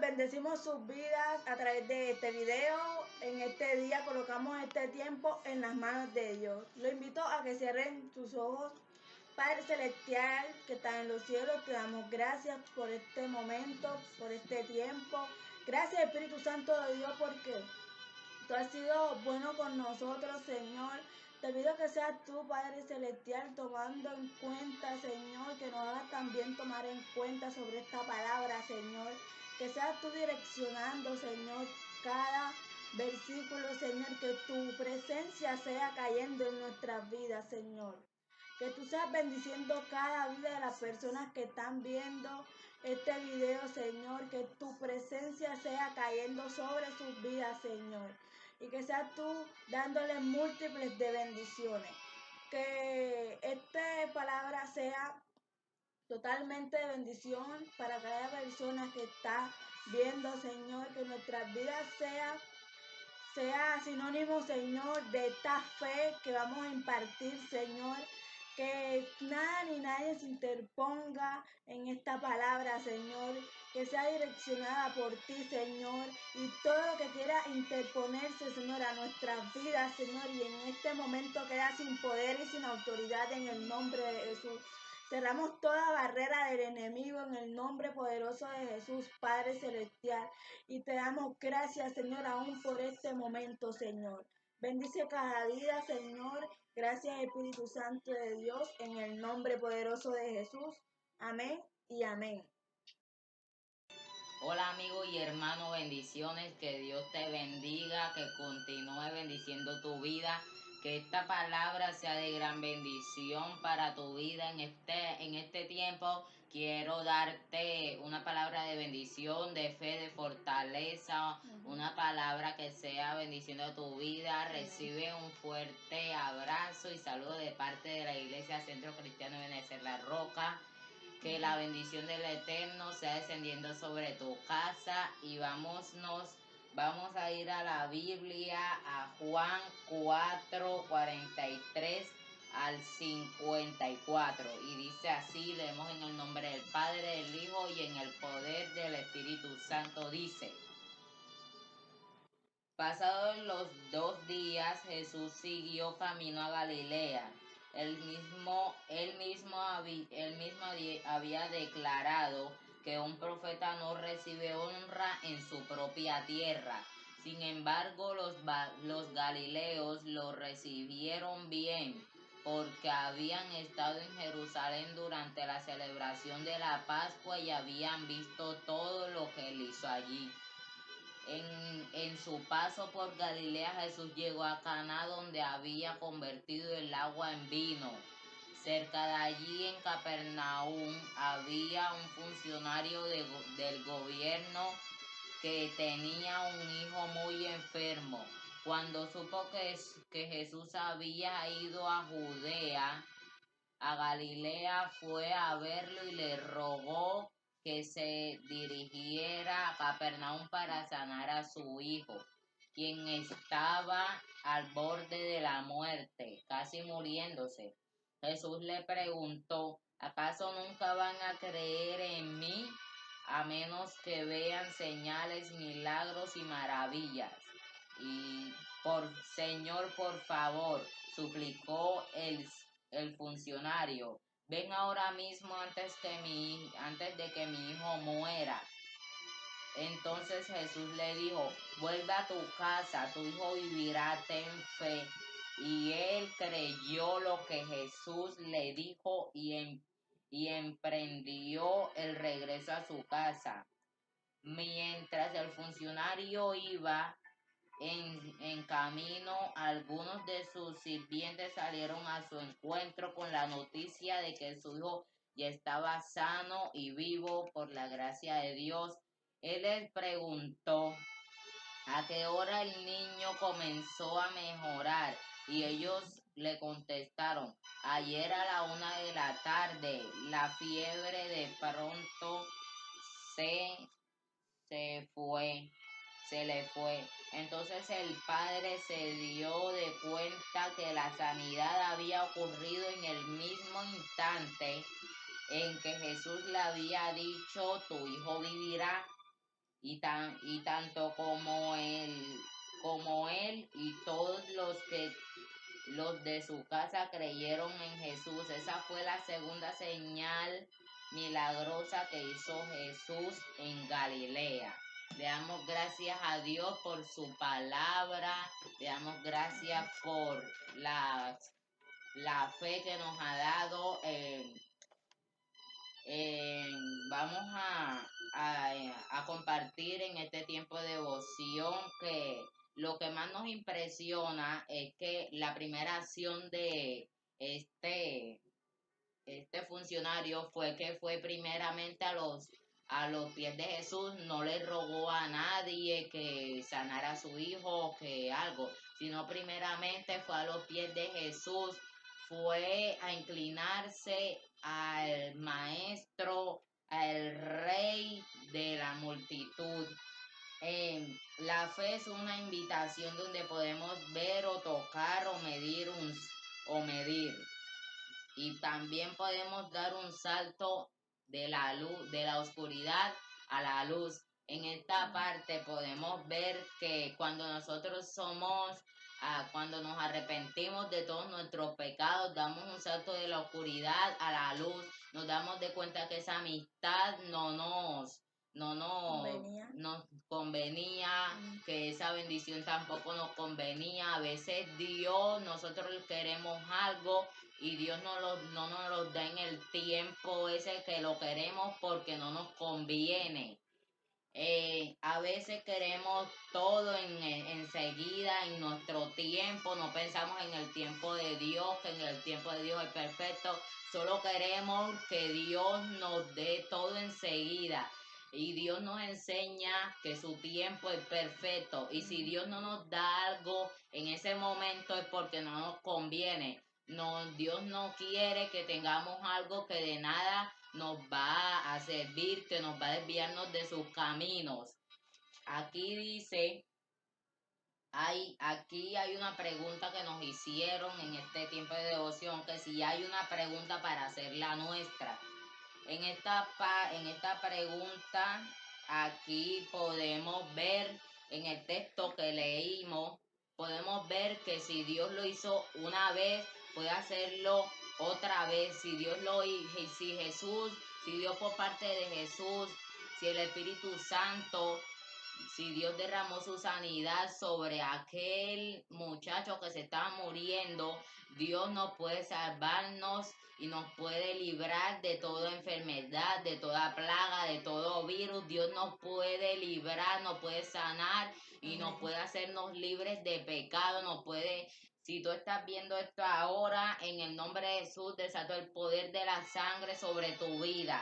bendecimos sus vidas a través de este video. En este día colocamos este tiempo en las manos de Dios. Lo invito a que cierren sus ojos. Padre Celestial que está en los cielos, te damos gracias por este momento, por este tiempo. Gracias Espíritu Santo de Dios porque tú has sido bueno con nosotros, Señor. Te pido que seas tú, Padre Celestial, tomando en cuenta, Señor, que nos hagas también tomar en cuenta sobre esta palabra, Señor. Que seas tú direccionando, Señor, cada versículo, Señor, que tu presencia sea cayendo en nuestras vidas, Señor. Que tú seas bendiciendo cada vida de las personas que están viendo este video, Señor. Que tu presencia sea cayendo sobre sus vidas, Señor. Y que seas tú dándoles múltiples de bendiciones. Que esta palabra sea totalmente de bendición para cada persona que está viendo, Señor. Que nuestras vidas sean sea sinónimo, Señor, de esta fe que vamos a impartir, Señor que nada ni nadie se interponga en esta palabra, Señor, que sea direccionada por ti, Señor, y todo lo que quiera interponerse, Señor, a nuestras vidas, Señor, y en este momento queda sin poder y sin autoridad en el nombre de Jesús. Cerramos toda barrera del enemigo en el nombre poderoso de Jesús, Padre Celestial. Y te damos gracias, Señor, aún por este momento, Señor. Bendice cada vida, Señor. Gracias, Espíritu Santo de Dios, en el nombre poderoso de Jesús. Amén y amén. Hola amigo y hermano, bendiciones, que Dios te bendiga, que continúe bendiciendo tu vida, que esta palabra sea de gran bendición para tu vida en este, en este tiempo quiero darte una palabra de bendición, de fe, de fortaleza, una palabra que sea bendición de tu vida. Recibe un fuerte abrazo y saludo de parte de la Iglesia Centro Cristiano de Benecer La Roca. Que la bendición del Eterno sea descendiendo sobre tu casa y vámonos, vamos a ir a la Biblia, a Juan 4, 43 al 54 y dice así, leemos en el nombre del Padre, del Hijo y en el poder del Espíritu Santo, dice, Pasados los dos días Jesús siguió camino a Galilea. Él mismo, él mismo, él mismo había declarado que un profeta no recibe honra en su propia tierra. Sin embargo, los, los galileos lo recibieron bien porque habían estado en Jerusalén durante la celebración de la Pascua y habían visto todo lo que él hizo allí. En, su paso por Galilea Jesús llegó a Caná donde había convertido el agua en vino. Cerca de allí en Capernaum había un funcionario del gobierno que tenía un hijo muy enfermo. Cuando supo que, que Jesús había ido a Judea, a Galilea, fue a verlo y le rogó que se dirigiera a Capernaum para sanar a su hijo, quien estaba al borde de la muerte, casi muriéndose. Jesús le preguntó, ¿acaso nunca van a creer en mí a menos que vean señales, milagros y maravillas? Y por Señor, por favor, suplicó el, el funcionario, ven ahora mismo antes, que mi, antes de que mi hijo muera. Entonces Jesús le dijo, vuelve a tu casa, tu hijo vivirá, ten fe. Y él creyó lo que Jesús le dijo y, em, y emprendió el regreso a su casa. Mientras el funcionario iba, en, camino, algunos de sus sirvientes salieron a su encuentro con la noticia de que su hijo ya estaba sano y vivo por la gracia de Dios. Él les preguntó a qué hora el niño comenzó a mejorar y ellos le contestaron, ayer a la una de la tarde, la fiebre de pronto se, se fue se le fue. Entonces el padre se dio de cuenta que la sanidad había ocurrido en el mismo instante en que Jesús le había dicho, tu hijo vivirá. y, tan, y tanto como los de su casa creyeron en Jesús. Esa fue la segunda señal milagrosa que hizo Jesús en Galilea. Le damos gracias a Dios por su palabra, le damos gracias por la, la fe que nos ha dado. vamos a, a, compartir en este tiempo de devoción que lo que más nos impresiona es que la primera acción de este, este funcionario fue que fue primeramente a los a los pies de Jesús, no le rogó a nadie que sanara a su hijo, que algo, sino primeramente fue a los pies de Jesús, fue a inclinarse al maestro, al rey de la multitud. La fe es una invitación donde podemos ver o tocar o medir un, o medir. Y también podemos dar un salto de la luz, de la oscuridad a la luz. En esta parte podemos ver que cuando nosotros somos, ah, cuando nos arrepentimos de todos nuestros pecados, damos un salto de la oscuridad a la luz, nos damos de cuenta que esa amistad no nos, no nos nos convenía, tampoco nos convenía. A veces Dios, nosotros queremos algo y Dios no, lo, no nos lo da en el tiempo ese que lo queremos porque no nos conviene. Eh, a veces queremos todo en, enseguida, en nuestro tiempo, no pensamos en el tiempo de Dios, que en el tiempo de Dios es perfecto, solo queremos que Dios nos dé todo enseguida. Y Dios nos enseña que su tiempo es perfecto. Y si Dios no nos da algo en ese momento es porque no nos conviene. No, Dios no quiere que tengamos algo que de nada nos va a servir, que nos va a desviarnos de sus caminos. Aquí dice, hay, aquí hay una pregunta que nos hicieron en este tiempo de devoción, que si hay una pregunta para hacerla nuestra. En esta, en esta pregunta, aquí podemos ver en el texto que leímos, podemos ver que si Dios lo hizo una vez, puede hacerlo otra vez. Si Dios lo hizo, si Jesús, si Dios por parte de Jesús, si el Espíritu Santo, si Dios derramó su sanidad sobre aquel muchacho que se estaba muriendo, Dios nos puede salvarnos y nos puede librar de toda enfermedad, de toda plaga, de todo virus. Dios nos puede librar, nos puede sanar y nos puede hacernos libres de pecado, nos puede si tú estás viendo esto ahora, en el nombre de Jesús, desato el poder de la sangre sobre tu vida.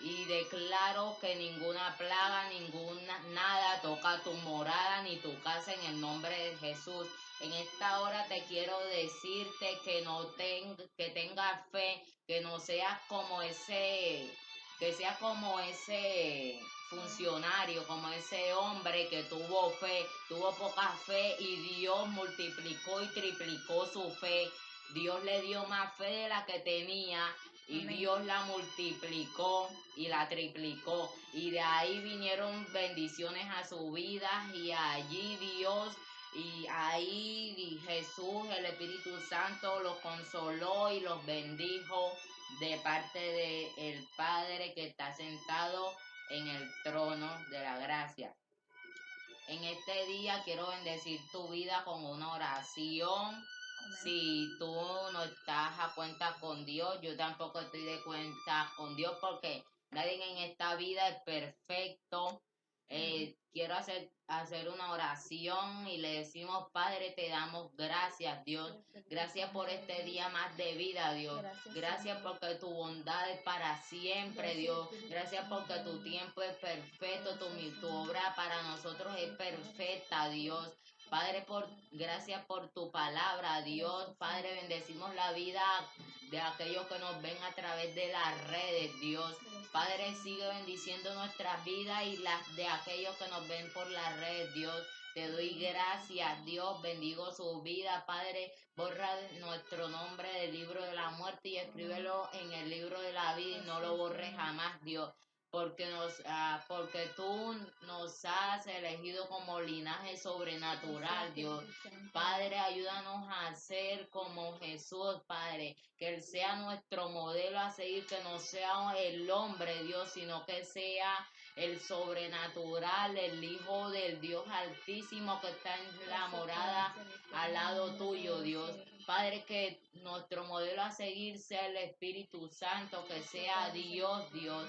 Y declaro que ninguna plaga, ninguna nada toca tu morada ni tu casa en el nombre de Jesús. En esta hora te quiero decirte que no ten, que tengas fe, que no seas como ese, que sea como ese funcionario, como ese hombre que tuvo fe, tuvo poca fe y Dios multiplicó y triplicó su fe. Dios le dio más fe de la que tenía y Dios la multiplicó y la triplicó. Y de ahí vinieron bendiciones a su vida y allí Dios y ahí Jesús, el Espíritu Santo, los consoló y los bendijo de parte de el Padre que está sentado en el trono de la gracia. En este día quiero bendecir tu vida con una oración. Si tú no estás a cuenta con Dios, yo tampoco estoy de cuenta con Dios porque nadie en esta vida es perfecto. Eh, quiero hacer, hacer una oración y le decimos, Padre, te damos gracias, Dios. Gracias por este día más de vida, Dios. Gracias porque tu bondad es para siempre, Dios. Gracias porque tu tiempo es perfecto, tu, tu obra para nosotros es perfecta, Dios. Padre, por gracias por tu palabra, Dios. Padre, bendecimos la vida de aquellos que nos ven a través de las redes, Dios. Padre, sigue bendiciendo nuestras vidas y las de aquellos que nos ven por las redes, Dios. Te doy gracias, Dios. Bendigo su vida, Padre. Borra nuestro nombre del libro de la muerte y escríbelo en el libro de la vida y no lo borres jamás, Dios porque nos ah, porque tú nos nos has elegido como linaje sobrenatural, Dios. Padre, ayúdanos a ser como Jesús, Padre, que Él sea nuestro modelo a seguir, que no sea el hombre, Dios, sino que sea el sobrenatural, el Hijo del Dios Altísimo que está en la morada al lado tuyo, Dios. Padre, que nuestro modelo a seguir sea el Espíritu Santo, que sea Dios, Dios.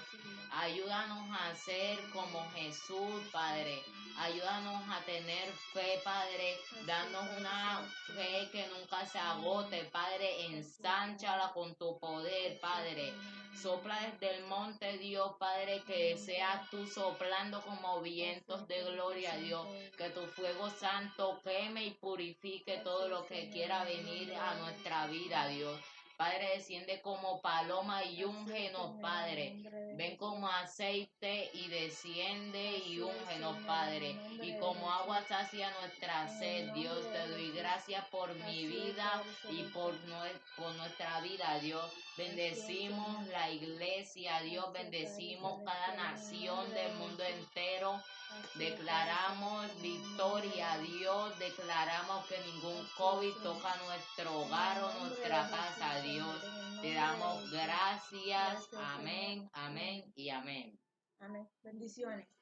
Ayúdanos a ser como Jesús, Padre. Ayúdanos a tener fe, Padre. Danos una fe que nunca se agote, Padre. Ensánchala con tu poder, Padre. Sopla desde el monte, Dios, Padre, que seas tú soplando como vientos de gloria, Dios. Que tu fuego santo queme y purifique todo lo que quiera venir a nuestra vida, Dios. Padre, desciende como paloma y úngenos, Padre. Ven como aceite y desciende y úngenos, Padre. Y como agua sacia nuestra sed, Dios. Te doy gracias por mi vida y por, por nuestra vida, Dios. Bendecimos la iglesia, Dios. Bendecimos cada nación del mundo entero. Declaramos victoria, Dios. Declaramos que ningún COVID toca nuestro hogar o nuestra casa, Dios. Te damos gracias. Amén, amén y amén. Amén. Bendiciones.